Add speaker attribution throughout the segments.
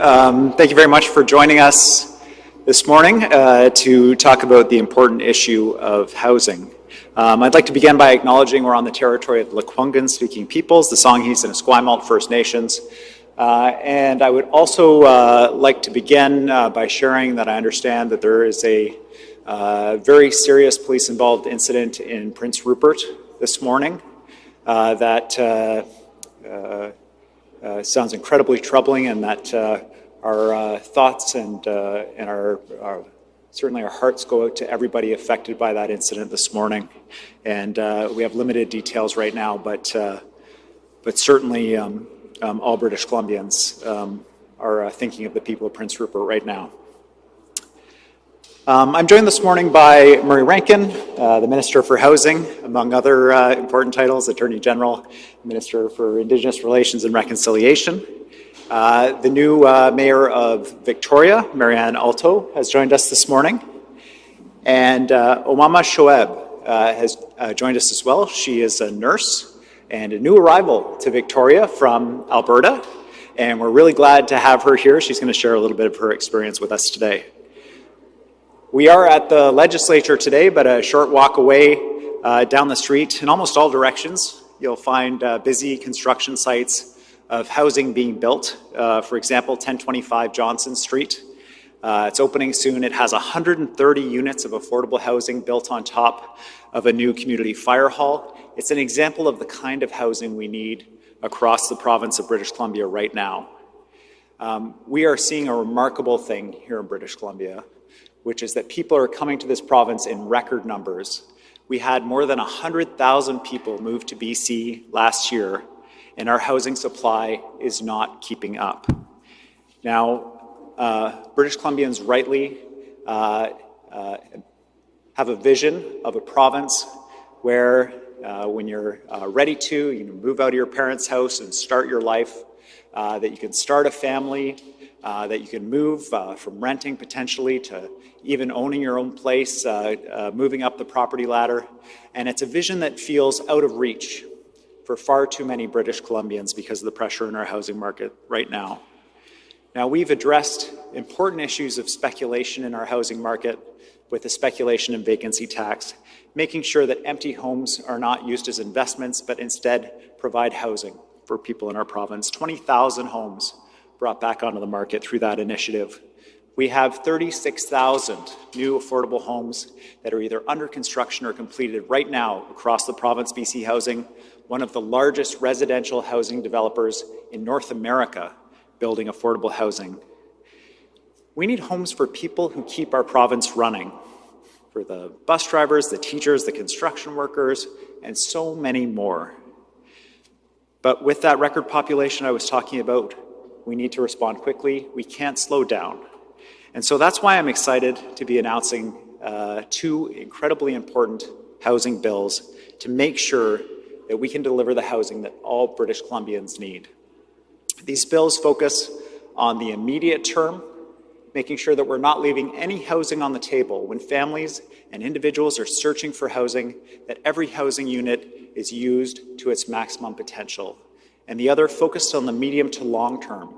Speaker 1: Um, thank you very much for joining us this morning uh, to talk about the important issue of housing. Um, I'd like to begin by acknowledging we're on the territory of the Lekwungen speaking peoples, the Songhees and Esquimalt First Nations. Uh, and I would also uh, like to begin uh, by sharing that I understand that there is a uh, very serious police involved incident in Prince Rupert this morning uh, that uh, sounds incredibly troubling and that uh, our uh, thoughts and, uh, and our, our, certainly our hearts go out to everybody affected by that incident this morning. And uh, we have limited details right now, but, uh, but certainly um, um, all British Columbians um, are thinking of the people of Prince Rupert right now. Um, I'm joined this morning by Murray Rankin, uh, the Minister for Housing, among other uh, important titles, Attorney General, Minister for Indigenous Relations and Reconciliation. Uh, the new uh, Mayor of Victoria, Marianne Alto, has joined us this morning. And uh, Omama Shoeb uh, has joined us as well. She is a nurse and a new arrival to Victoria from Alberta. And we're really glad to have her here. She's going to share a little bit of her experience with us today. We are at the legislature today, but a short walk away uh, down the street in almost all directions, you'll find uh, busy construction sites of housing being built. Uh, for example, 1025 Johnson Street. Uh, it's opening soon. It has 130 units of affordable housing built on top of a new community fire hall. It's an example of the kind of housing we need across the province of British Columbia right now. Um, we are seeing a remarkable thing here in British Columbia which is that people are coming to this province in record numbers. We had more than 100,000 people move to BC last year, and our housing supply is not keeping up. Now, uh, British Columbians rightly uh, uh, have a vision of a province where uh, when you're uh, ready to, you can move out of your parents' house and start your life, uh, that you can start a family, that you can move from renting potentially to even owning your own place, moving up the property ladder. And it's a vision that feels out of reach for far too many British Columbians because of the pressure in our housing market right now. Now, we've addressed important issues of speculation in our housing market with the speculation and vacancy tax, making sure that empty homes are not used as investments, but instead provide housing for people in our province. 20,000 homes brought back onto the market through that initiative. We have 36,000 new affordable homes that are either under construction or completed right now across the province BC Housing, one of the largest residential housing developers in North America building affordable housing. We need homes for people who keep our province running, for the bus drivers, the teachers, the construction workers, and so many more. But with that record population I was talking about, we need to respond quickly. We can't slow down. And so that's why I'm excited to be announcing uh, two incredibly important housing bills to make sure that we can deliver the housing that all British Columbians need. These bills focus on the immediate term, making sure that we're not leaving any housing on the table when families and individuals are searching for housing, that every housing unit is used to its maximum potential and the other focused on the medium to long term,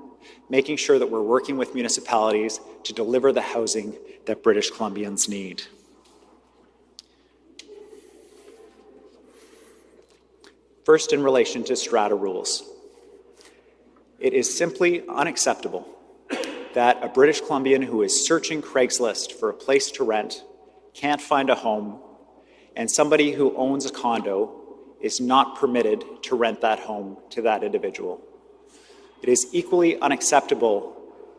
Speaker 1: making sure that we're working with municipalities to deliver the housing that British Columbians need. First, in relation to strata rules. It is simply unacceptable that a British Columbian who is searching Craigslist for a place to rent can't find a home, and somebody who owns a condo is not permitted to rent that home to that individual. It is equally unacceptable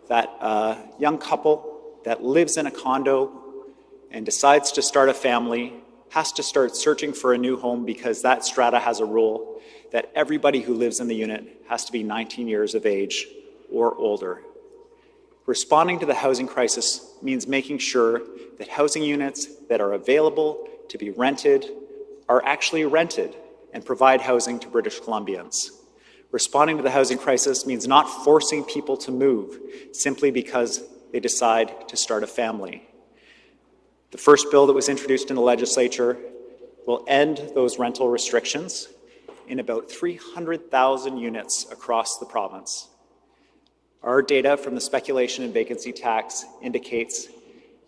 Speaker 1: that a young couple that lives in a condo and decides to start a family has to start searching for a new home because that strata has a rule that everybody who lives in the unit has to be 19 years of age or older. Responding to the housing crisis means making sure that housing units that are available to be rented are actually rented and provide housing to British Columbians. Responding to the housing crisis means not forcing people to move simply because they decide to start a family. The first bill that was introduced in the legislature will end those rental restrictions in about 300,000 units across the province. Our data from the speculation and vacancy tax indicates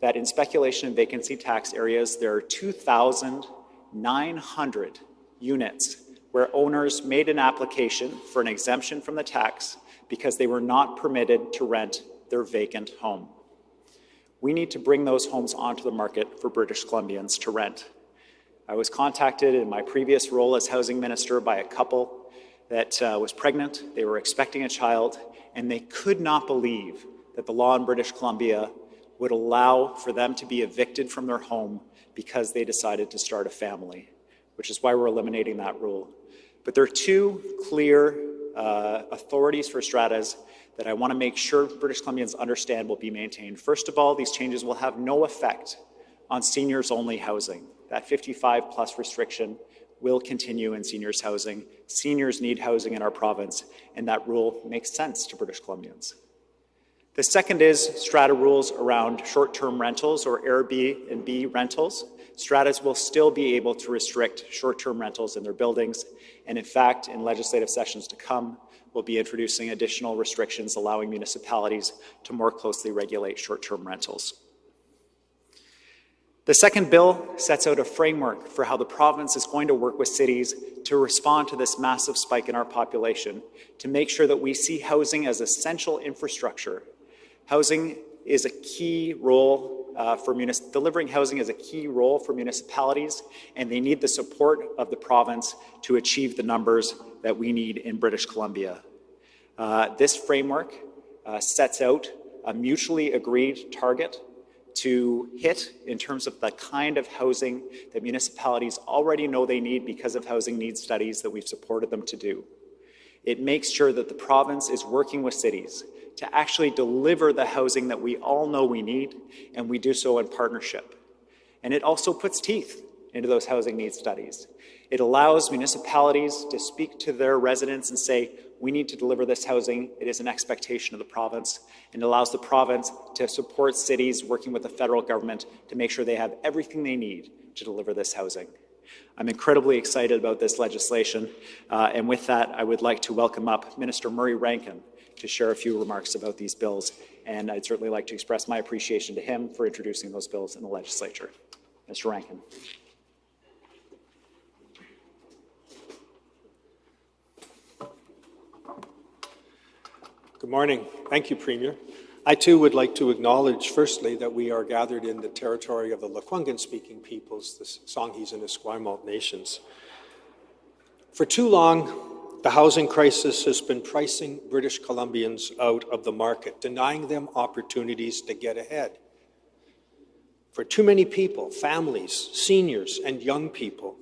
Speaker 1: that in speculation and vacancy tax areas, there are 2,900 units where owners made an application for an exemption from the tax because they were not permitted to rent their vacant home. We need to bring those homes onto the market for British Columbians to rent. I was contacted in my previous role as housing minister by a couple that uh, was pregnant, they were expecting a child, and they could not believe that the law in British Columbia would allow for them to be evicted from their home because they decided to start a family, which is why we're eliminating that rule. But there are two clear uh, authorities for stratas that I want to make sure British Columbians understand will be maintained. First of all, these changes will have no effect on seniors-only housing. That 55 plus restriction will continue in seniors housing. Seniors need housing in our province, and that rule makes sense to British Columbians. The second is strata rules around short-term rentals or Airbnb rentals. Stratas will still be able to restrict short-term rentals in their buildings, and in fact, in legislative sessions to come, we'll be introducing additional restrictions allowing municipalities to more closely regulate short-term rentals. The second bill sets out a framework for how the province is going to work with cities to respond to this massive spike in our population, to make sure that we see housing as essential infrastructure. Housing is a key role uh, for delivering housing is a key role for municipalities, and they need the support of the province to achieve the numbers that we need in British Columbia. Uh, this framework uh, sets out a mutually agreed target to hit in terms of the kind of housing that municipalities already know they need because of housing needs studies that we've supported them to do. It makes sure that the province is working with cities to actually deliver the housing that we all know we need, and we do so in partnership. And it also puts teeth into those housing needs studies. It allows municipalities to speak to their residents and say, we need to deliver this housing. It is an expectation of the province and it allows the province to support cities working with the federal government to make sure they have everything they need to deliver this housing. I'm incredibly excited about this legislation, uh, and with that, I would like to welcome up Minister Murray Rankin to share a few remarks about these bills, and I'd certainly like to express my appreciation to him for introducing those bills in the legislature. Mr. Rankin.
Speaker 2: Good morning. Thank you, Premier. I too would like to acknowledge, firstly, that we are gathered in the territory of the Lekwungen-speaking peoples, the Songhees and Esquimalt nations. For too long, the housing crisis has been pricing British Columbians out of the market, denying them opportunities to get ahead. For too many people, families, seniors, and young people,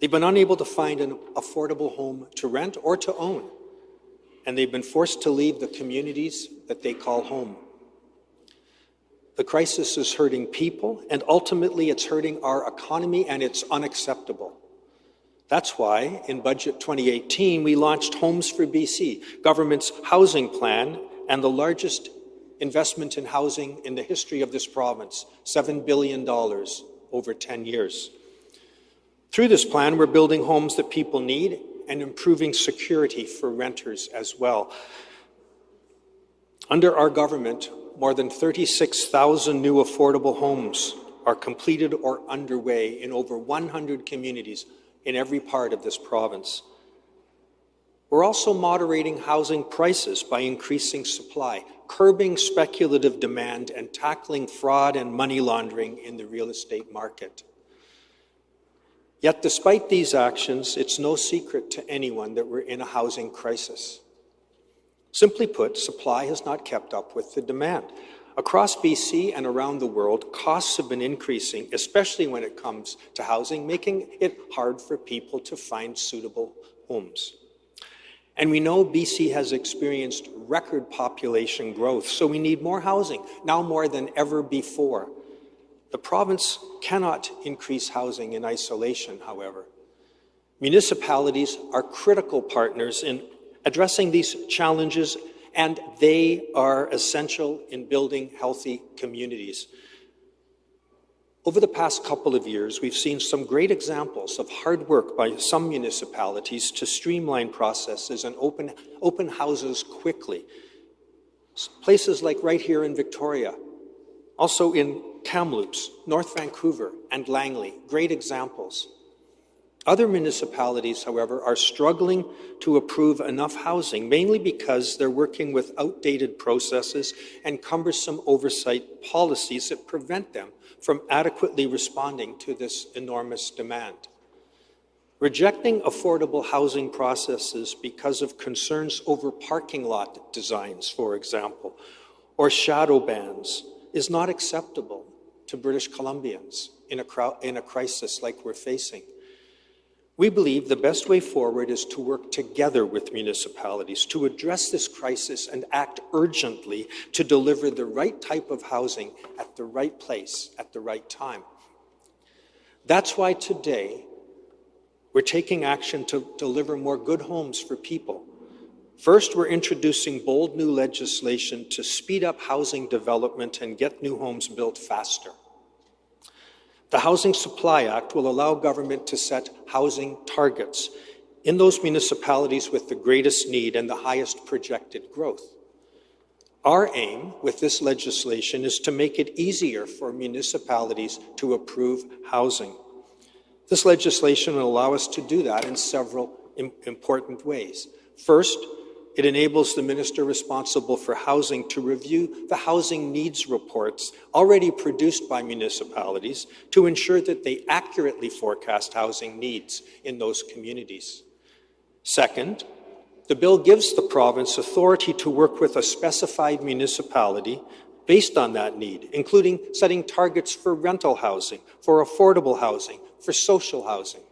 Speaker 2: they've been unable to find an affordable home to rent or to own and they've been forced to leave the communities that they call home. The crisis is hurting people, and ultimately it's hurting our economy, and it's unacceptable. That's why, in Budget 2018, we launched Homes for BC, government's housing plan, and the largest investment in housing in the history of this province, $7 billion over 10 years. Through this plan, we're building homes that people need and improving security for renters as well. Under our government, more than 36,000 new affordable homes are completed or underway in over 100 communities in every part of this province. We're also moderating housing prices by increasing supply, curbing speculative demand, and tackling fraud and money laundering in the real estate market. Yet, despite these actions, it's no secret to anyone that we're in a housing crisis. Simply put, supply has not kept up with the demand. Across BC and around the world, costs have been increasing, especially when it comes to housing, making it hard for people to find suitable homes. And we know BC has experienced record population growth, so we need more housing, now more than ever before. The province cannot increase housing in isolation, however. Municipalities are critical partners in addressing these challenges, and they are essential in building healthy communities. Over the past couple of years, we've seen some great examples of hard work by some municipalities to streamline processes and open, open houses quickly Places like right here in Victoria, also in Kamloops, North Vancouver, and Langley, great examples. Other municipalities, however, are struggling to approve enough housing, mainly because they're working with outdated processes and cumbersome oversight policies that prevent them from adequately responding to this enormous demand. Rejecting affordable housing processes because of concerns over parking lot designs, for example, or shadow bans is not acceptable to British Columbians in a, in a crisis like we're facing. We believe the best way forward is to work together with municipalities to address this crisis and act urgently to deliver the right type of housing at the right place at the right time. That's why today we're taking action to deliver more good homes for people. First, we're introducing bold new legislation to speed up housing development and get new homes built faster. The Housing Supply Act will allow government to set housing targets in those municipalities with the greatest need and the highest projected growth. Our aim with this legislation is to make it easier for municipalities to approve housing. This legislation will allow us to do that in several important ways. First, it enables the minister responsible for housing to review the housing needs reports already produced by municipalities to ensure that they accurately forecast housing needs in those communities. Second, the bill gives the province authority to work with a specified municipality based on that need, including setting targets for rental housing, for affordable housing, for social housing.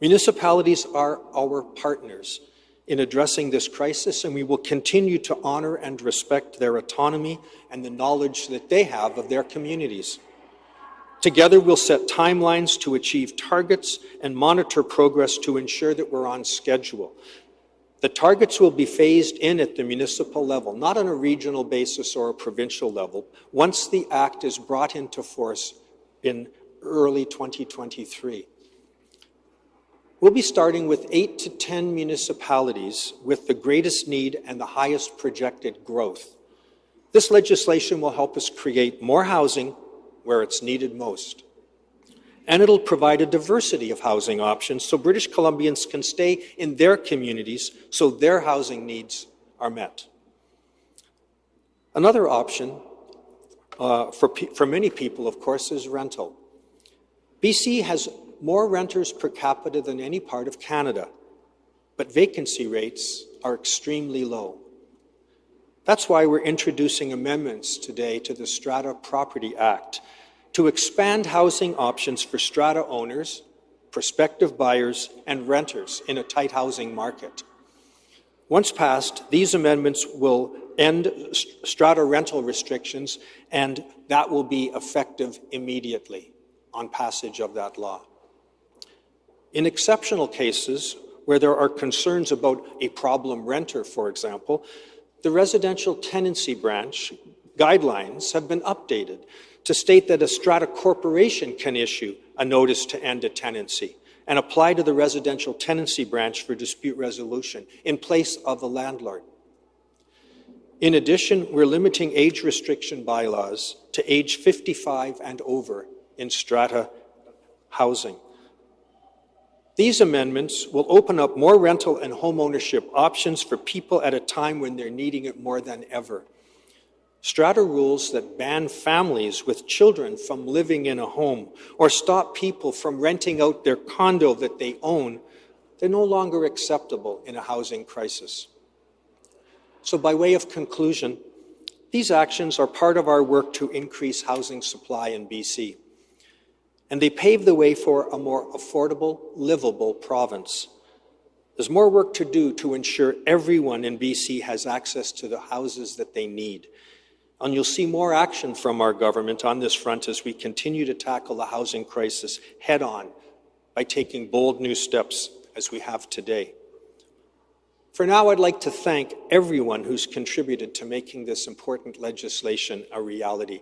Speaker 2: Municipalities are our partners in addressing this crisis, and we will continue to honor and respect their autonomy and the knowledge that they have of their communities. Together, we'll set timelines to achieve targets and monitor progress to ensure that we're on schedule. The targets will be phased in at the municipal level, not on a regional basis or a provincial level, once the Act is brought into force in early 2023. We'll be starting with 8 to 10 municipalities with the greatest need and the highest projected growth. This legislation will help us create more housing where it's needed most. And it'll provide a diversity of housing options so British Columbians can stay in their communities so their housing needs are met. Another option uh, for, for many people, of course, is rental. BC has more renters per capita than any part of Canada, but vacancy rates are extremely low. That's why we're introducing amendments today to the Strata Property Act to expand housing options for strata owners, prospective buyers, and renters in a tight housing market. Once passed, these amendments will end strata rental restrictions, and that will be effective immediately on passage of that law. In exceptional cases where there are concerns about a problem renter, for example, the residential tenancy branch guidelines have been updated to state that a strata corporation can issue a notice to end a tenancy and apply to the residential tenancy branch for dispute resolution in place of the landlord. In addition, we're limiting age restriction bylaws to age 55 and over in strata housing. These amendments will open up more rental and homeownership options for people at a time when they're needing it more than ever. Strata rules that ban families with children from living in a home or stop people from renting out their condo that they own, they're no longer acceptable in a housing crisis. So by way of conclusion, these actions are part of our work to increase housing supply in BC and they pave the way for a more affordable, livable province. There's more work to do to ensure everyone in BC has access to the houses that they need. And you'll see more action from our government on this front as we continue to tackle the housing crisis head on by taking bold new steps as we have today. For now, I'd like to thank everyone who's contributed to making this important legislation a reality.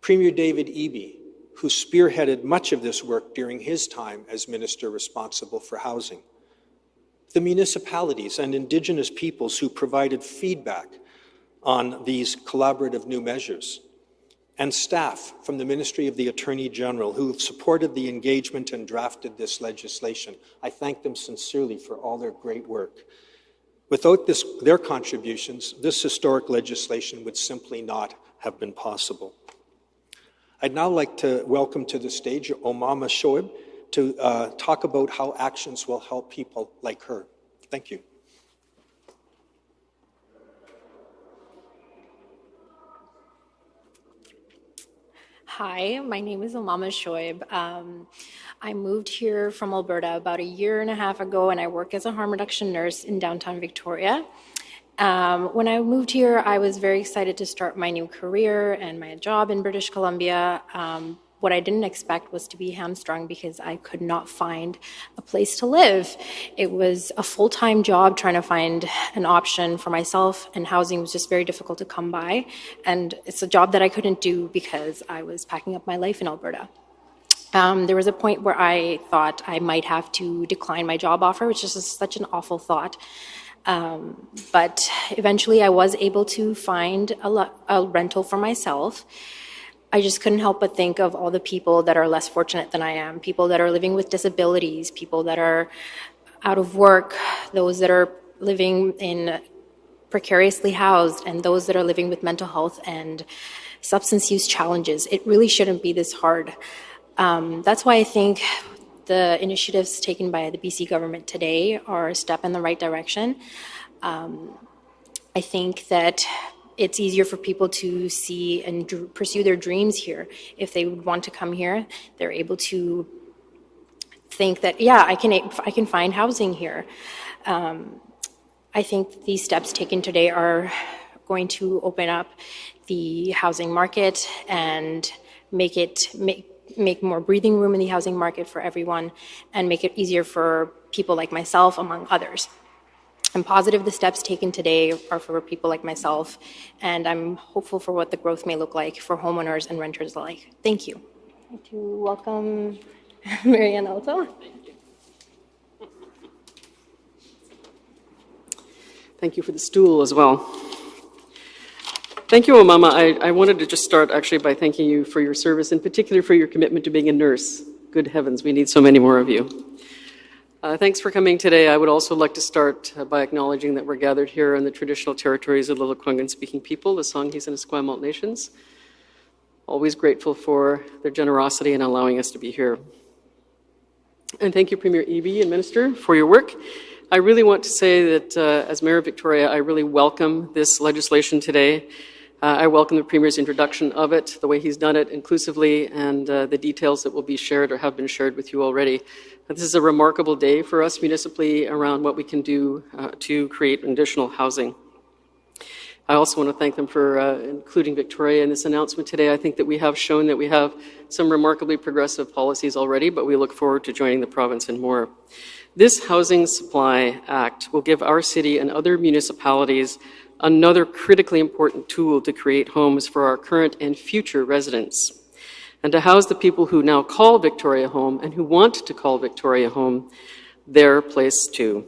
Speaker 2: Premier David Eby, who spearheaded much of this work during his time as minister responsible for housing. The municipalities and Indigenous peoples who provided feedback on these collaborative new measures, and staff from the Ministry of the Attorney General who have supported the engagement and drafted this legislation. I thank them sincerely for all their great work. Without this, their contributions, this historic legislation would simply not have been possible. I'd now like to welcome to the stage Omama Shoaib to uh, talk about how actions will help people like her. Thank you.
Speaker 3: Hi, my name is Omama Shoaib. Um, I moved here from Alberta about a year and a half ago, and I work as a harm reduction nurse in downtown Victoria. Um, when I moved here, I was very excited to start my new career and my job in British Columbia. Um, what I didn't expect was to be hamstrung because I could not find a place to live. It was a full time job trying to find an option for myself, and housing was just very difficult to come by. And it's a job that I couldn't do because I was packing up my life in Alberta. Um, there was a point where I thought I might have to decline my job offer, which is such an awful thought. Um, but eventually, I was able to find a, a rental for myself. I just couldn't help but think of all the people that are less fortunate than I am, people that are living with disabilities, people that are out of work, those that are living in precariously housed, and those that are living with mental health and substance use challenges. It really shouldn't be this hard. Um, that's why I think the initiatives taken by the BC government today are a step in the right direction. Um, I think that it's easier for people to see and pursue their dreams here. If they would want to come here, they're able to think that, yeah, I can, I can find housing here. Um, I think these steps taken today are going to open up the housing market and make it make make more breathing room in the housing market for everyone and make it easier for people like myself among others. I'm positive the steps taken today are for people like myself, and I'm hopeful for what the growth may look like for homeowners and renters alike. Thank you. I'd like to welcome Marianne Alto.
Speaker 4: Thank you for the stool as well. Thank you, Omama. I, I wanted to just start actually by thanking you for your service, in particular for your commitment to being a nurse. Good heavens, we need so many more of you. Uh, thanks for coming today. I would also like to start uh, by acknowledging that we're gathered here on the traditional territories of the Lekwungen speaking people, the Songhees and Esquimalt nations. Always grateful for their generosity in allowing us to be here. And thank you, Premier Eby and Minister, for your work. I really want to say that uh, as Mayor of Victoria, I really welcome this legislation today. Uh, I welcome the Premier's introduction of it, the way he's done it inclusively, and uh, the details that will be shared or have been shared with you already. This is a remarkable day for us municipally around what we can do uh, to create additional housing. I also want to thank them for uh, including Victoria in this announcement today. I think that we have shown that we have some remarkably progressive policies already, but we look forward to joining the province in more. This Housing Supply Act will give our city and other municipalities another critically important tool to create homes for our current and future residents, and to house the people who now call Victoria home and who want to call Victoria home their place too.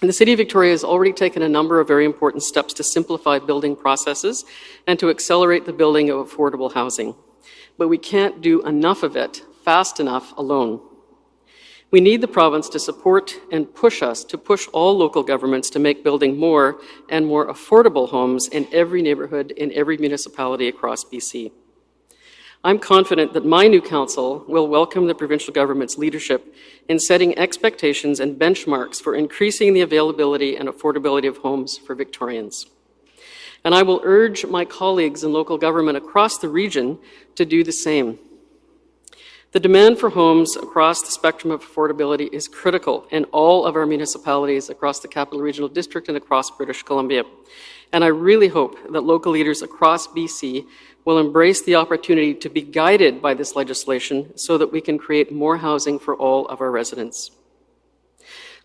Speaker 4: And the City of Victoria has already taken a number of very important steps to simplify building processes and to accelerate the building of affordable housing. But we can't do enough of it fast enough alone. We need the province to support and push us to push all local governments to make building more and more affordable homes in every neighbourhood, in every municipality across BC. I'm confident that my new council will welcome the provincial government's leadership in setting expectations and benchmarks for increasing the availability and affordability of homes for Victorians. And I will urge my colleagues in local government across the region to do the same. The demand for homes across the spectrum of affordability is critical in all of our municipalities across the Capital Regional District and across British Columbia. And I really hope that local leaders across BC will embrace the opportunity to be guided by this legislation so that we can create more housing for all of our residents.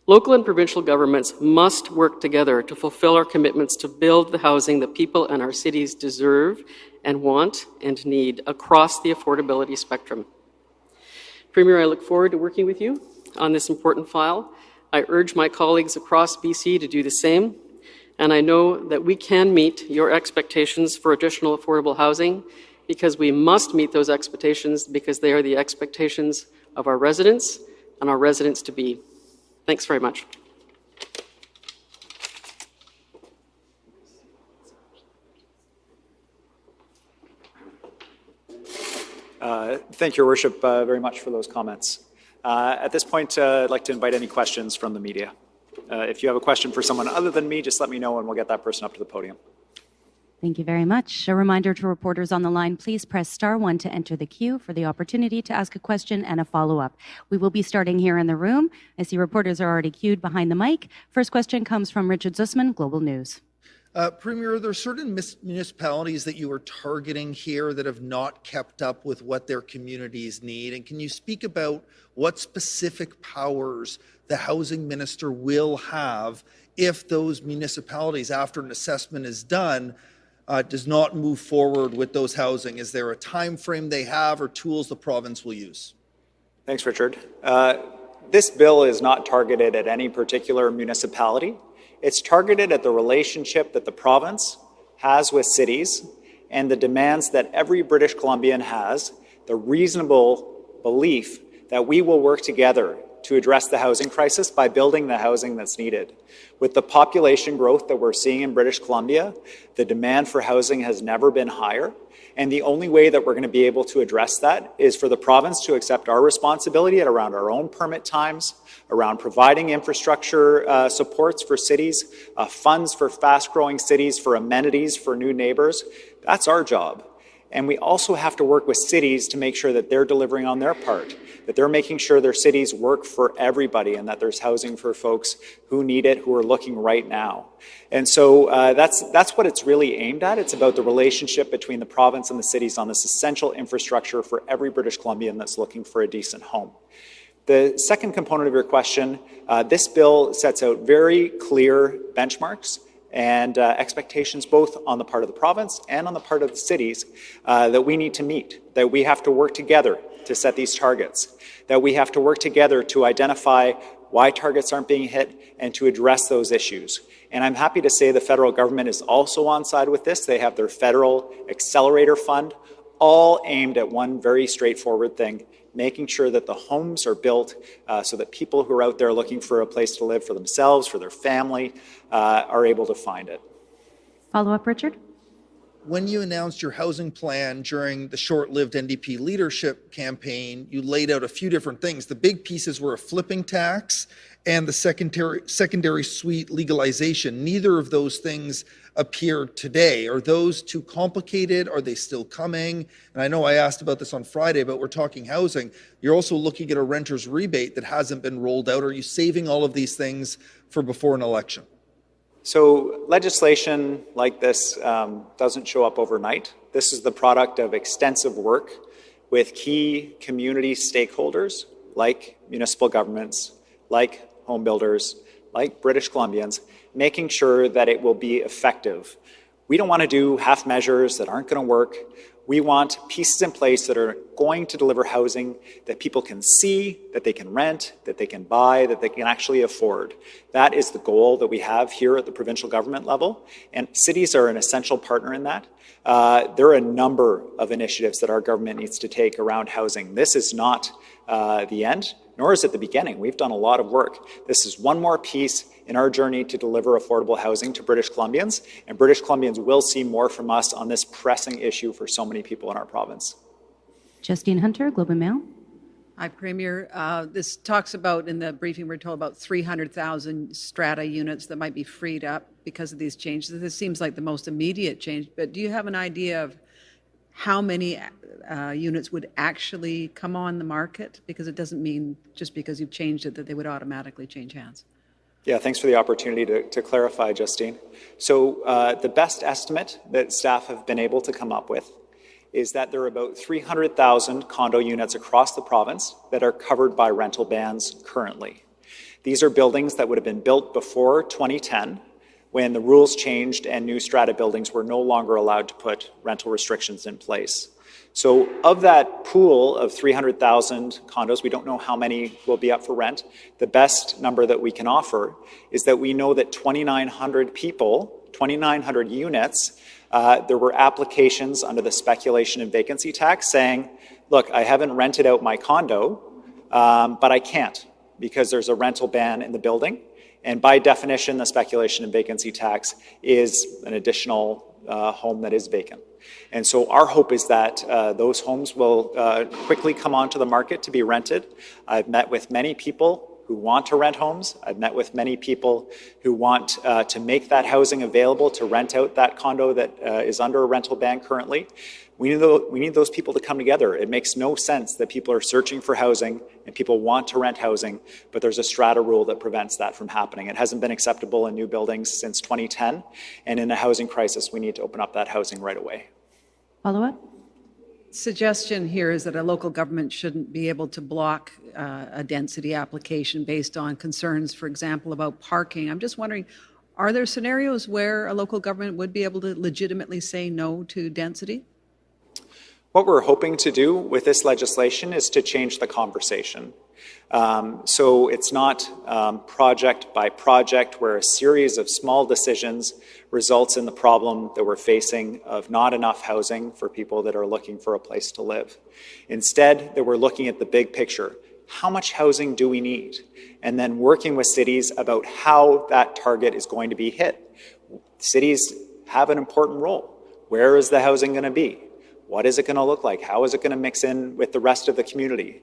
Speaker 4: Local and provincial governments must work together to fulfill our commitments to build the housing that people in our cities deserve and want and need across the affordability spectrum. Premier, I look forward to working with you on this important file. I urge my colleagues across BC to do the same. And I know that we can meet your expectations for additional affordable housing because we must meet those expectations because they are the expectations of our residents and our residents to be. Thanks very much.
Speaker 1: Uh, Thank your worship uh, very much for those comments. Uh, At this point, uh, I'd like to invite any questions from the media. Uh, If you have a question for someone other than me, just let me know and we'll get that person up to the podium.
Speaker 5: Thank you very much. A reminder to reporters on the line, please press star one to enter the queue for the opportunity to ask a question and a follow-up. We will be starting here in the room. I see reporters are already queued behind the mic. First question comes from Richard Zussman, Global News.
Speaker 6: Uh, Premier, are there certain mis- municipalities that you are targeting here that have not kept up with what their communities need? And can you speak about what specific powers the housing minister will have if those municipalities, after an assessment is done, uh, does not move forward with those housing? Is there a time frame they have or tools the province will use?
Speaker 1: Thanks, Richard. Uh, This bill is not targeted at any particular municipality. It's targeted at the relationship that the province has with cities and the demands that every British Columbian has, the reasonable belief that we will work together to address the housing crisis by building the housing that's needed. With the population growth that we're seeing in British Columbia, the demand for housing has never been higher. And the only way that we're going to be able to address that is for the province to accept our responsibility at around our own permit times, around providing infrastructure uh, supports for cities, uh, funds for fast growing cities, for amenities for new neighbors. That's our job. And we also have to work with cities to make sure that they're delivering on their part, that they're making sure their cities work for everybody and that there's housing for folks who need it, who are looking right now. And so uh, that's, that's what it's really aimed at. It's about the relationship between the province and the cities on this essential infrastructure for every British Columbian that's looking for a decent home. The second component of your question, uh, this bill sets out very clear benchmarks and uh, expectations both on the part of the province and on the part of the cities uh, that we need to meet, that we have to work together to set these targets, that we have to work together to identify why targets aren't being hit and to address those issues. And I'm happy to say the federal government is also on side with this. They have their federal accelerator fund, all aimed at one very straightforward thing, making sure that the homes are built uh, so that people who are out there looking for a place to live for themselves, for their family, uh, are able to find it.
Speaker 5: Follow up, Richard?
Speaker 6: When you announced your housing plan during the short lived NDP leadership campaign, you laid out a few different things. The big pieces were a flipping tax and the secondary, secondary suite legalization. Neither of those things appear today. Are those too complicated? Are they still coming? And I know I asked about this on Friday, but we're talking housing. You're also looking at a renter's rebate that hasn't been rolled out. Are you saving all of these things for before an election?
Speaker 1: So legislation like this um, doesn't show up overnight. This is the product of extensive work with key community stakeholders like municipal governments, like home builders, like British Columbians, making sure that it will be effective. We don't want to do half measures that aren't going to work. We want pieces in place that are going to deliver housing that people can see, that they can rent, that they can buy, that they can actually afford. That is the goal that we have here at the provincial government level, and cities are an essential partner in that. Uh, there are a number of initiatives that our government needs to take around housing. This is not uh, the end, nor is it the beginning. We've done a lot of work. This is one more piece in our journey to deliver affordable housing to British Columbians, and British Columbians will see more from us on this pressing issue for so many people in our province.
Speaker 5: Justine Hunter, Globe and Mail.
Speaker 7: Hi, Premier. Uh, this talks about, in the briefing, we're told about 300,000 strata units that might be freed up because of these changes. This seems like the most immediate change, but do you have an idea of how many uh, units would actually come on the market? Because it doesn't mean just because you've changed it that they would automatically change hands.
Speaker 1: Yeah, thanks for the opportunity to, to clarify, Justine. So uh, the best estimate that staff have been able to come up with is that there are about 300,000 condo units across the province that are covered by rental bans currently. These are buildings that would have been built before 2010 when the rules changed and new strata buildings were no longer allowed to put rental restrictions in place. So of that pool of 300,000 condos, we don't know how many will be up for rent. The best number that we can offer is that we know that 2,900 people, 2,900 units, uh, there were applications under the speculation and vacancy tax saying, look, I haven't rented out my condo, um, but I can't because there's a rental ban in the building. And by definition, the speculation and vacancy tax is an additional uh, home that is vacant. And so our hope is that uh, those homes will uh, quickly come onto the market to be rented. I've met with many people who want to rent homes. I've met with many people who want uh, to make that housing available to rent out that condo that uh, is under a rental ban currently. We need, those, we need those people to come together. It makes no sense that people are searching for housing and people want to rent housing, but there's a strata rule that prevents that from happening. It hasn't been acceptable in new buildings since 2010, and in a housing crisis, we need to open up that housing right away.
Speaker 5: Follow up?
Speaker 7: Suggestion here is that a local government shouldn't be able to block uh, a density application based on concerns, for example, about parking. I'm just wondering, are there scenarios where a local government would be able to legitimately say no to density?
Speaker 1: What we're hoping to do with this legislation is to change the conversation. Um, so it's not um, project by project where a series of small decisions results in the problem that we're facing of not enough housing for people that are looking for a place to live. Instead, that we're looking at the big picture. How much housing do we need? And then working with cities about how that target is going to be hit. Cities have an important role. Where is the housing going to be? What is it going to look like? How is it going to mix in with the rest of the community?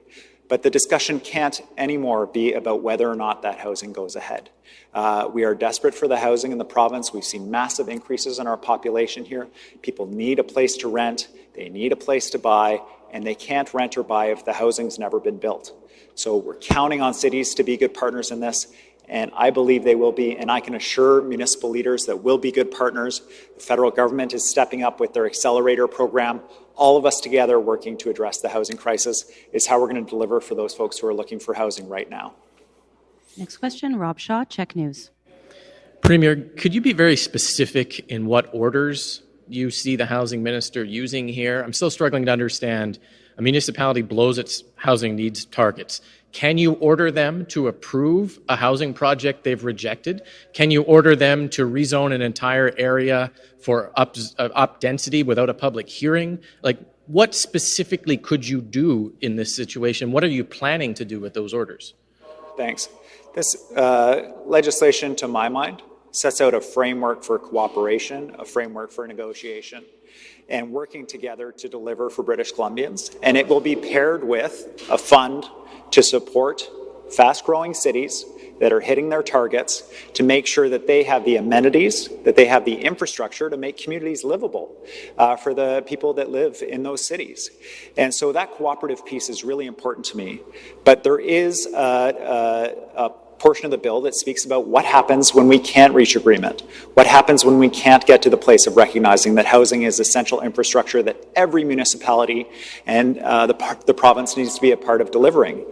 Speaker 1: But the discussion can't anymore be about whether or not that housing goes ahead. Uh, we are desperate for the housing in the province. We've seen massive increases in our population here. People need a place to rent, they need a place to buy, and they can't rent or buy if the housing's never been built. So we're counting on cities to be good partners in this, and I believe they will be, and I can assure municipal leaders that we'll be good partners. The federal government is stepping up with their accelerator program. All of us together working to address the housing crisis is how we're going to deliver for those folks who are looking for housing right now.
Speaker 5: Next question, Rob Shaw, CHEK News.
Speaker 8: Premier, could you be very specific in what orders you see the housing minister using here? I'm still struggling to understand. A municipality blows its housing needs targets. Can you order them to approve a housing project they've rejected? Can you order them to rezone an entire area for up, uh, up density without a public hearing? Like, what specifically could you do in this situation? What are you planning to do with those orders?
Speaker 1: Thanks. This uh, legislation, to my mind, sets out a framework for cooperation, a framework for negotiation, and working together to deliver for British Columbians. And it will be paired with a fund to support fast-growing cities that are hitting their targets to make sure that they have the amenities, that they have the infrastructure to make communities livable uh, for the people that live in those cities. And so that cooperative piece is really important to me. But there is a, a, a portion of the bill that speaks about what happens when we can't reach agreement, what happens when we can't get to the place of recognizing that housing is essential infrastructure that every municipality and uh, the, the province needs to be a part of delivering.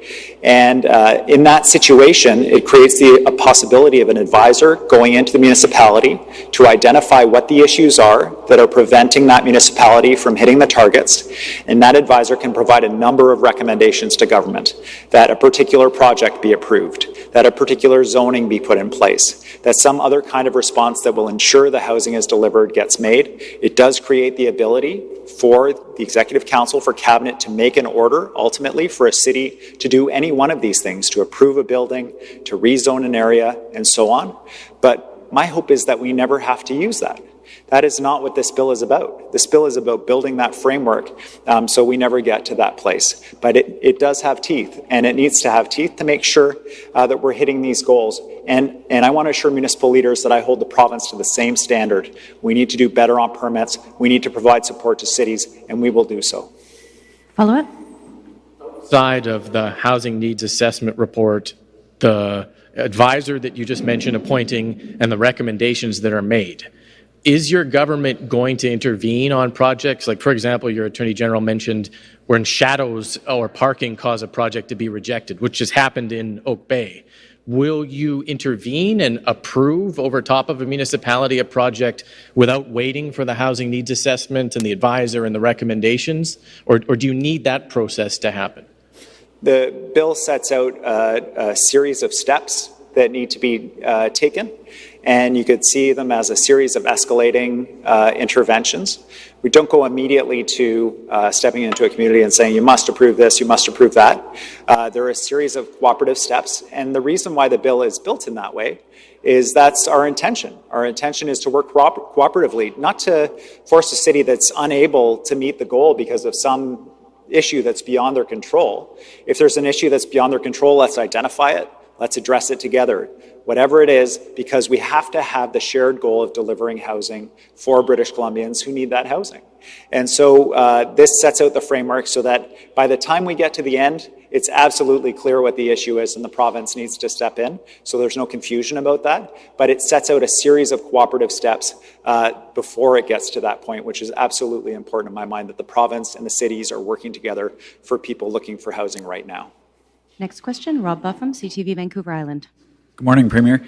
Speaker 1: And uh, in that situation, it creates the possibility of an advisor going into the municipality to identify what the issues are that are preventing that municipality from hitting the targets. And that advisor can provide a number of recommendations to government that a particular project be approved, that a particular zoning be put in place, that some other kind of response that will ensure the housing is delivered gets made. It does create the ability for the Executive Council, for Cabinet to make an order, ultimately, for a city to do any one of these things, to approve a building, to rezone an area, and so on. But my hope is that we never have to use that. That is not what this bill is about. This bill is about building that framework um, so we never get to that place. But it, it does have teeth, and it needs to have teeth to make sure uh, that we're hitting these goals. And, and I want to assure municipal leaders that I hold the province to the same standard. We need to do better on permits. We need to provide support to cities, and we will do so.
Speaker 5: Follow up?
Speaker 8: Side of the housing needs assessment report, the advisor that you just mentioned appointing, and the recommendations that are made is your government going to intervene on projects? Like, for example, your Attorney General mentioned when shadows or parking cause a project to be rejected, which has happened in Oak Bay. will you intervene and approve over top of a municipality a project without waiting for the housing needs assessment and the advisor and the recommendations? Or, or do you need that process to happen?
Speaker 1: The bill sets out a, a series of steps that need to be uh, taken, and you could see them as a series of escalating uh, interventions. We don't go immediately to uh, stepping into a community and saying, you must approve this, you must approve that. Uh, there are a series of cooperative steps, and the reason why the bill is built in that way is that's our intention. Our intention is to work cooper cooperatively, not to force a city that's unable to meet the goal because of some issue that's beyond their control. If there's an issue that's beyond their control, let's identify it, let's address it together. Whatever it is, because we have to have the shared goal of delivering housing for British Columbians who need that housing. And so uh, this sets out the framework so that by the time we get to the end, it's absolutely clear what the issue is and the province needs to step in. So there's no confusion about that. But it sets out a series of cooperative steps uh, before it gets to that point, which is absolutely important in my mind that the province and the cities are working together for people looking for housing right now.
Speaker 5: Next question, Rob Buffam, CTV Vancouver Island.
Speaker 9: Good morning, Premier.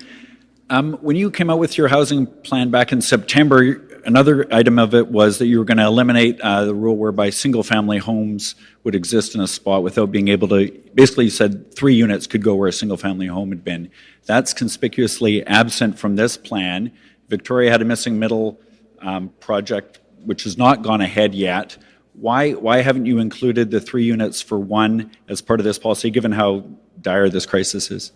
Speaker 9: Um, when you came out with your housing plan back in September, another item of it was that you were going to eliminate uh, the rule whereby single-family homes would exist in a spot without being able to. Basically, you said three units could go where a single-family home had been. That's conspicuously absent from this plan. Victoria had a missing middle um, project, which has not gone ahead yet. Why why haven't you included the three units for one as part of this policy, given how dire this crisis is?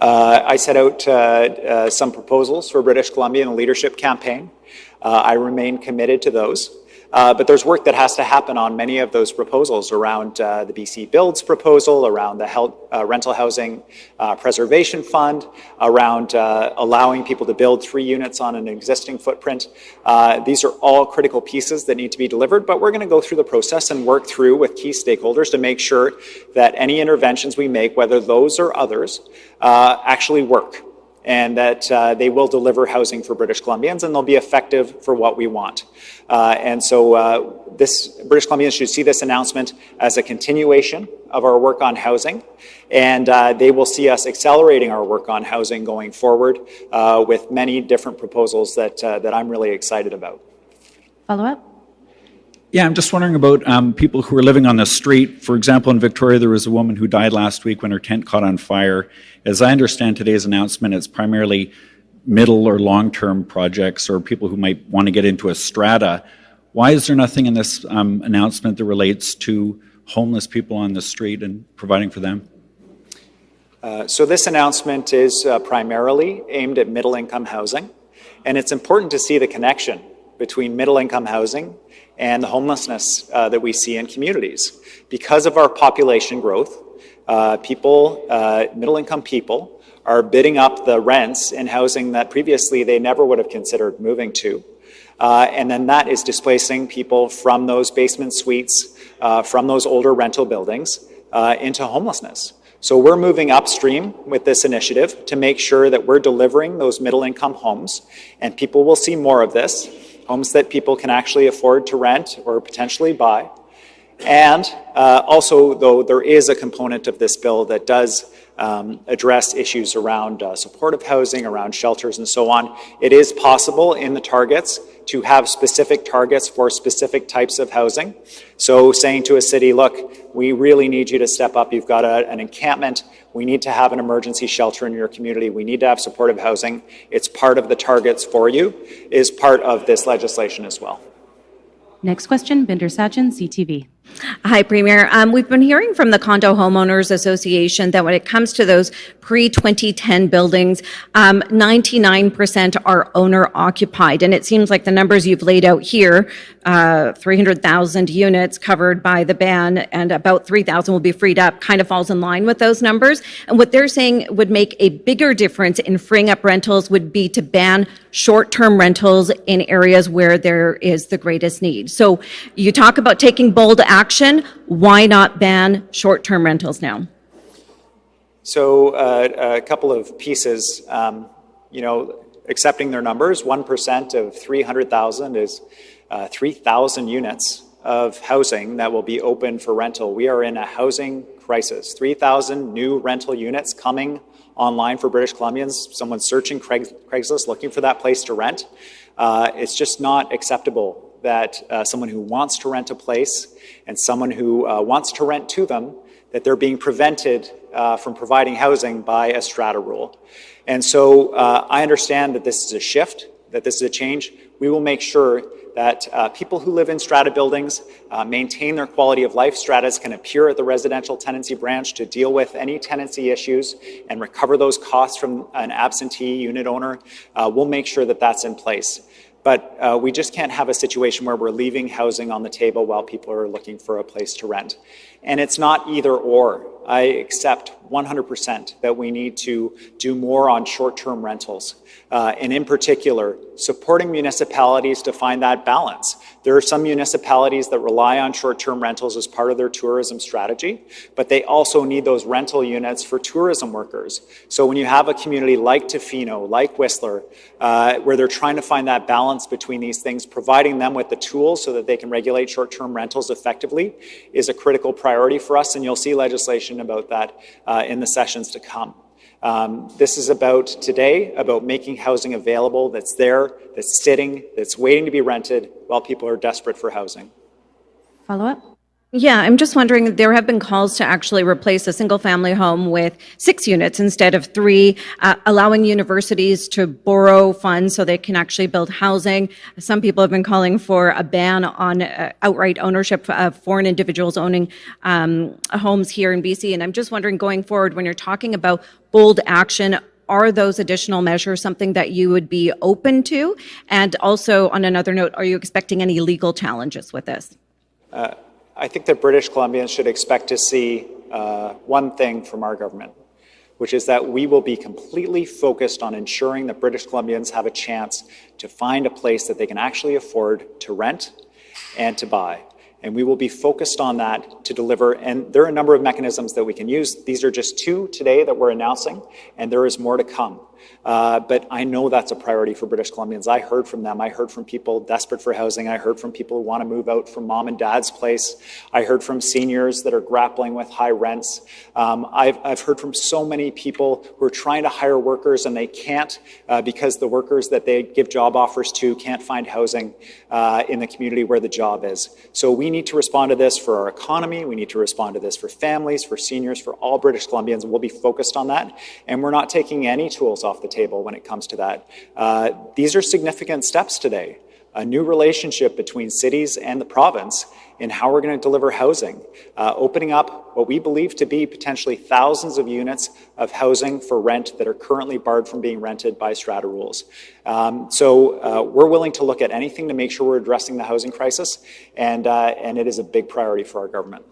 Speaker 1: Uh, I set out uh, uh, some proposals for British Columbia in a leadership campaign. Uh, I remain committed to those. Uh, but there's work that has to happen on many of those proposals around uh, the BC Builds proposal, around the health, uh, Rental Housing uh, Preservation Fund, around uh, allowing people to build three units on an existing footprint. These are all critical pieces that need to be delivered, but we're going to go through the process and work through with key stakeholders to make sure that any interventions we make, whether those or others, actually work and that uh, they will deliver housing for British Columbians and they'll be effective for what we want. Uh, and so uh, this British Columbians should see this announcement as a continuation of our work on housing and uh, they will see us accelerating our work on housing going forward uh, with many different proposals that, uh, that I'm really excited about.
Speaker 5: Follow up?
Speaker 9: Yeah, I'm just wondering about um, people who are living on the street. For example, in Victoria, there was a woman who died last week when her tent caught on fire. As I understand today's announcement, it's primarily middle or long-term projects or people who might want to get into a strata. Why is there nothing in this um, announcement that relates to homeless people on the street and providing for them?
Speaker 1: Uh, so this announcement is uh, primarily aimed at middle-income housing, and it's important to see the connection between middle-income housing and the homelessness uh, that we see in communities. Because of our population growth, uh, people, uh, middle income people, are bidding up the rents in housing that previously they never would have considered moving to. Uh, and then that is displacing people from those basement suites, uh, from those older rental buildings uh, into homelessness. So we're moving upstream with this initiative to make sure that we're delivering those middle income homes and people will see more of this, homes that people can actually afford to rent or potentially buy. And uh, also, though, there is a component of this bill that does um, address issues around uh, supportive housing, around shelters, and so on. It is possible in the targets to have specific targets for specific types of housing. So saying to a city, look, we really need you to step up. You've got a, an encampment. We need to have an emergency shelter in your community. We need to have supportive housing. It's part of the targets for you, is part of this legislation as well.
Speaker 5: Next question, Bhinder Sajan, CTV.
Speaker 10: Hi, Premier. Um, we've been hearing from the Condo Homeowners Association that when it comes to those pre-2010 buildings, um, 99% are owner-occupied. And it seems like the numbers you've laid out here, uh, 300,000 units covered by the ban and about 3,000 will be freed up, kind of falls in line with those numbers. And what they're saying would make a bigger difference in freeing up rentals would be to ban short-term rentals in areas where there is the greatest need. So you talk about taking bold action action, why not ban short-term rentals now?
Speaker 1: So uh, a couple of pieces, um, you know, accepting their numbers, 1% of 300,000 is uh, 3,000 units of housing that will be open for rental. We are in a housing crisis. 3,000 new rental units coming online for British Columbians. Someone searching Craig, Craigslist looking for that place to rent. Uh, it's just not acceptable that uh, someone who wants to rent a place and someone who uh, wants to rent to them that they're being prevented uh, from providing housing by a strata rule. And so uh, I understand that this is a shift, that this is a change. We will make sure that uh, people who live in strata buildings uh, maintain their quality of life. Stratas can appear at the residential tenancy branch to deal with any tenancy issues and recover those costs from an absentee unit owner. Uh, we'll make sure that that's in place. But uh, we just can't have a situation where we're leaving housing on the table while people are looking for a place to rent. And it's not either or. I accept 100% that we need to do more on short-term rentals. Uh, and in particular, supporting municipalities to find that balance. There are some municipalities that rely on short-term rentals as part of their tourism strategy, but they also need those rental units for tourism workers. So when you have a community like Tofino, like Whistler, uh, where they're trying to find that balance between these things, providing them with the tools so that they can regulate short-term rentals effectively is a critical priority for us, and you'll see legislation about that uh, in the sessions to come. Um, this is about today, about making housing available that's there, that's sitting, that's waiting to be rented while people are desperate for housing.
Speaker 5: Follow up?
Speaker 10: Yeah, I'm just wondering, there have been calls to actually replace a single-family home with six units instead of three, uh, allowing universities to borrow funds so they can actually build housing. Some people have been calling for a ban on uh, outright ownership of foreign individuals owning um, homes here in BC. And I'm just wondering, going forward, when you're talking about bold action, are those additional measures something that you would be open to? And also, on another note, are you expecting any legal challenges with this?
Speaker 1: Uh, I think that British Columbians should expect to see uh, one thing from our government, which is that we will be completely focused on ensuring that British Columbians have a chance to find a place that they can actually afford to rent and to buy. And we will be focused on that to deliver. And there are a number of mechanisms that we can use. These are just two today that we're announcing, and there is more to come. Uh, but I know that's a priority for British Columbians. I heard from them. I heard from people desperate for housing. I heard from people who want to move out from mom and dad's place. I heard from seniors that are grappling with high rents. Um, I've, I've heard from so many people who are trying to hire workers and they can't uh, because the workers that they give job offers to can't find housing uh, in the community where the job is. So we need to respond to this for our economy. We need to respond to this for families, for seniors, for all British Columbians. We'll be focused on that. And we're not taking any tools off the table when it comes to that. Uh, these are significant steps today. A new relationship between cities and the province in how we're going to deliver housing, uh, opening up what we believe to be potentially thousands of units of housing for rent that are currently barred from being rented by strata rules. Um, so uh, we're willing to look at anything to make sure we're addressing the housing crisis, and, uh, and it is a big priority for our government.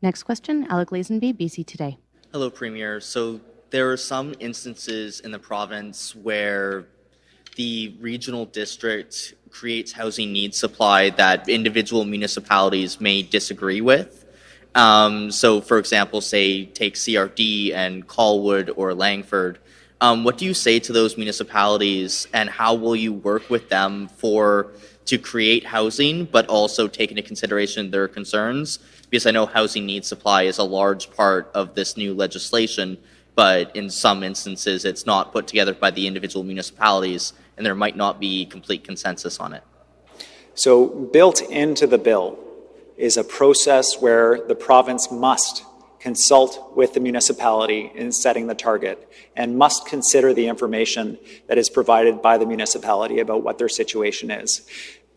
Speaker 5: Next question, Alec Lazenby, BC Today.
Speaker 11: Hello, Premier. So there are some instances in the province where the regional district creates housing needs supply that individual municipalities may disagree with. Um, so, for example, say take CRD and Colwood or Langford. Um, what do you say to those municipalities, and how will you work with them for to create housing, but also take into consideration their concerns? Because I know housing needs supply is a large part of this new legislation, but in some instances, it's not put together by the individual municipalities and there might not be complete consensus on it.
Speaker 1: So, built into the bill is a process where the province must consult with the municipality in setting the target and must consider the information that is provided by the municipality about what their situation is.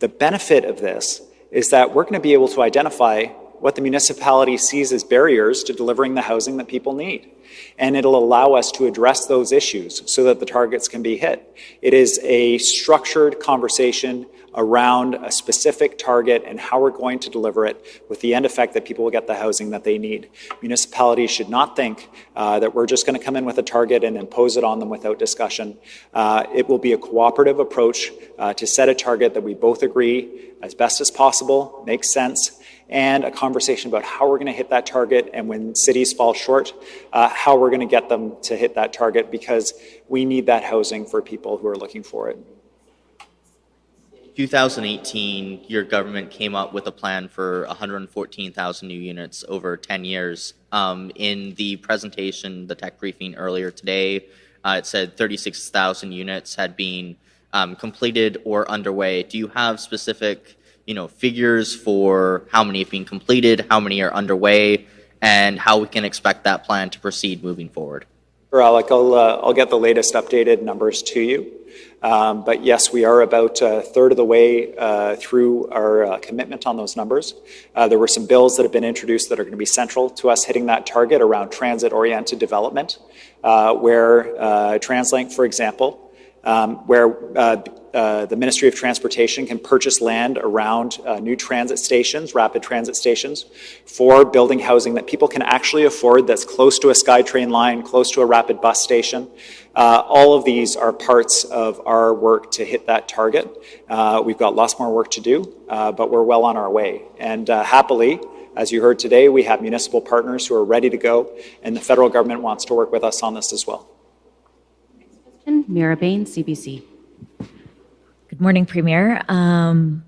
Speaker 1: The benefit of this is that we're going to be able to identify what the municipality sees as barriers to delivering the housing that people need and it'll allow us to address those issues so that the targets can be hit. It is a structured conversation around a specific target and how we're going to deliver it with the end effect that people will get the housing that they need. Municipalities should not think uh, that we're just going to come in with a target and impose it on them without discussion. Uh, it will be a cooperative approach uh, to set a target that we both agree as best as possible, makes sense, and a conversation about how we're going to hit that target and when cities fall short, uh, how we're going to get them to hit that target because we need that housing for people who are looking for it.
Speaker 11: 2018, your government came up with a plan for 114,000 new units over 10 years. Um, in the presentation, the tech briefing earlier today, uh, it said 36,000 units had been um, completed or underway. Do you have specific, you know, figures for how many have been completed, how many are underway, and how we can expect that plan to proceed moving forward?
Speaker 1: Sure, Alec, I'll, uh, I'll get the latest updated numbers to you. Um, but yes, we are about a third of the way uh, through our uh, commitment on those numbers. Uh, there were some bills that have been introduced that are going to be central to us hitting that target around transit-oriented development, uh, where uh, TransLink, for example, um, where uh, the Ministry of Transportation can purchase land around uh, new transit stations, rapid transit stations, for building housing that people can actually afford that's close to a SkyTrain line, close to a rapid bus station. Uh, all of these are parts of our work to hit that target. Uh, we've got lots more work to do, uh, but we're well on our way. And happily, as you heard today, we have municipal partners who are ready to go, and the federal government wants to work with us on this as well.
Speaker 5: Meera Bain, CBC.
Speaker 12: Good morning, Premier. Um,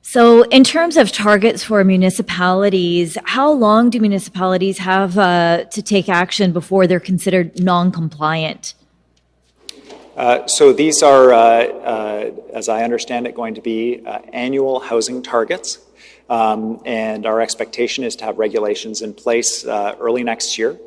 Speaker 12: so, in terms of targets for municipalities, how long do municipalities have uh, to take action before they're considered non compliant?
Speaker 1: Uh, so, these are, uh, uh, as I understand it, going to be uh, annual housing targets. Um, and our expectation is to have regulations in place uh, early next year.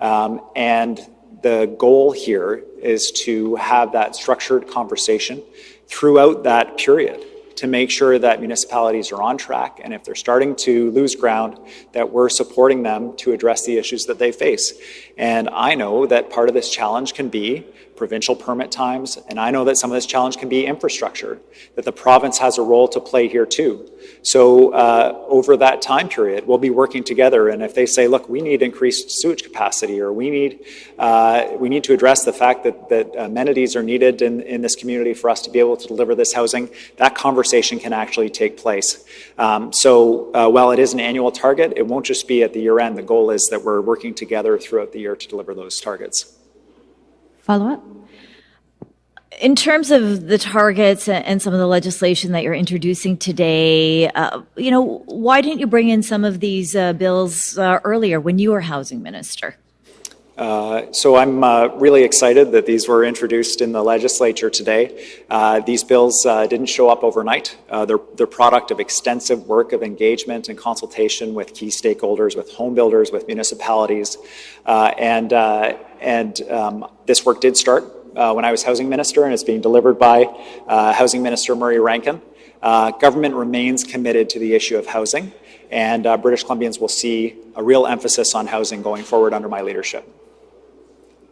Speaker 1: Um, and the goal here is to have that structured conversation throughout that period to make sure that municipalities are on track and if they're starting to lose ground that we're supporting them to address the issues that they face. And i know that part of this challenge can be provincial permit times, and I know that some of this challenge can be infrastructure, that the province has a role to play here too. So uh, over that time period, we'll be working together, and if they say, look, we need increased sewage capacity, or we need, uh, we need to address the fact that, that amenities are needed in, in this community for us to be able to deliver this housing, that conversation can actually take place. Um, so uh, while it is an annual target, it won't just be at the year end. The goal is that we're working together throughout the year to deliver those targets.
Speaker 5: Follow up?
Speaker 12: In terms of the targets and some of the legislation that you're introducing today, uh, you know, why didn't you bring in some of these uh, bills uh, earlier when you were housing minister?
Speaker 1: Uh, so I'm uh, really excited that these were introduced in the legislature today. Uh, these bills didn't show up overnight. they're, they're product of extensive work of engagement and consultation with key stakeholders, with home builders, with municipalities, and and um, this work did start uh, when I was housing minister, and it's being delivered by uh, Housing Minister Murray Rankin. Uh, government remains committed to the issue of housing, and uh, British Columbians will see a real emphasis on housing going forward under my leadership.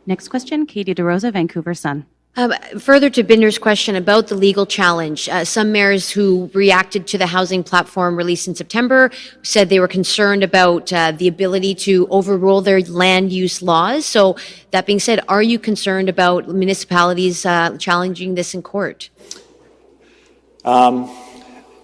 Speaker 5: Next question, Katie DeRosa, Vancouver Sun.
Speaker 13: Um, further to Bhinder's question about the legal challenge, uh, some mayors who reacted to the housing platform released in September said they were concerned about uh, the ability to overrule their land use laws. So, that being said, are you concerned about municipalities uh, challenging this in court?
Speaker 1: Um,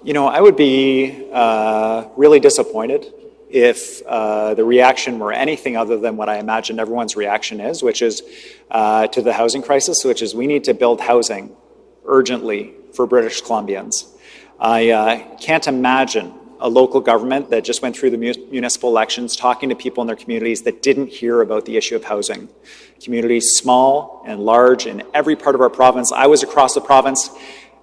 Speaker 1: you know, I would be uh, really disappointed if uh, the reaction were anything other than what I imagine everyone's reaction is, which is uh, to the housing crisis, which is we need to build housing urgently for British Columbians. I uh, can't imagine a local government that just went through the municipal elections talking to people in their communities that didn't hear about the issue of housing. Communities small and large in every part of our province. I was across the province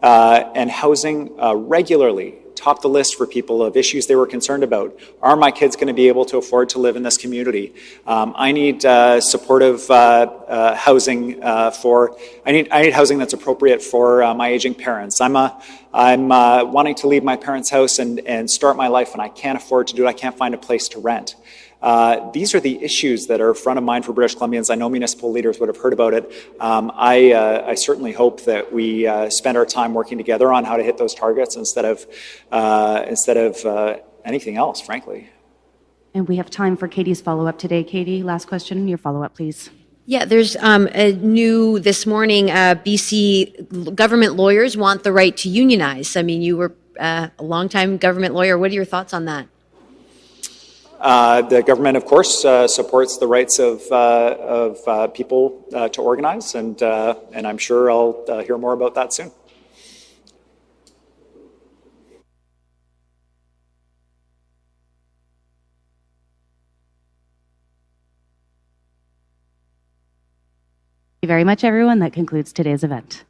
Speaker 1: uh, and housing uh, regularly top the list for people of issues they were concerned about. Are my kids going to be able to afford to live in this community? Um, I need uh, supportive uh, uh, housing uh, for. I need I need housing that's appropriate for uh, my aging parents. I'm a I'm wanting to leave my parents' house and and start my life, and I can't afford to do it. I can't find a place to rent. Uh, these are the issues that are front of mind for British Columbians. I know municipal leaders would have heard about it. Um, I, uh, I, certainly hope that we uh, spend our time working together on how to hit those targets instead of, uh, instead of uh, anything else, frankly.
Speaker 5: And we have time for Katie's follow-up today. Katie, last question, your follow-up, please.
Speaker 13: Yeah, there's um, a new this morning. Uh, BC government lawyers want the right to unionize. I mean, you were a longtime government lawyer. What are your thoughts on that?
Speaker 1: Uh, the government, of course, uh, supports the rights of, uh, of people to organize, and, and I'm sure I'll hear more about that soon.
Speaker 5: Thank you very much, everyone. That concludes today's event.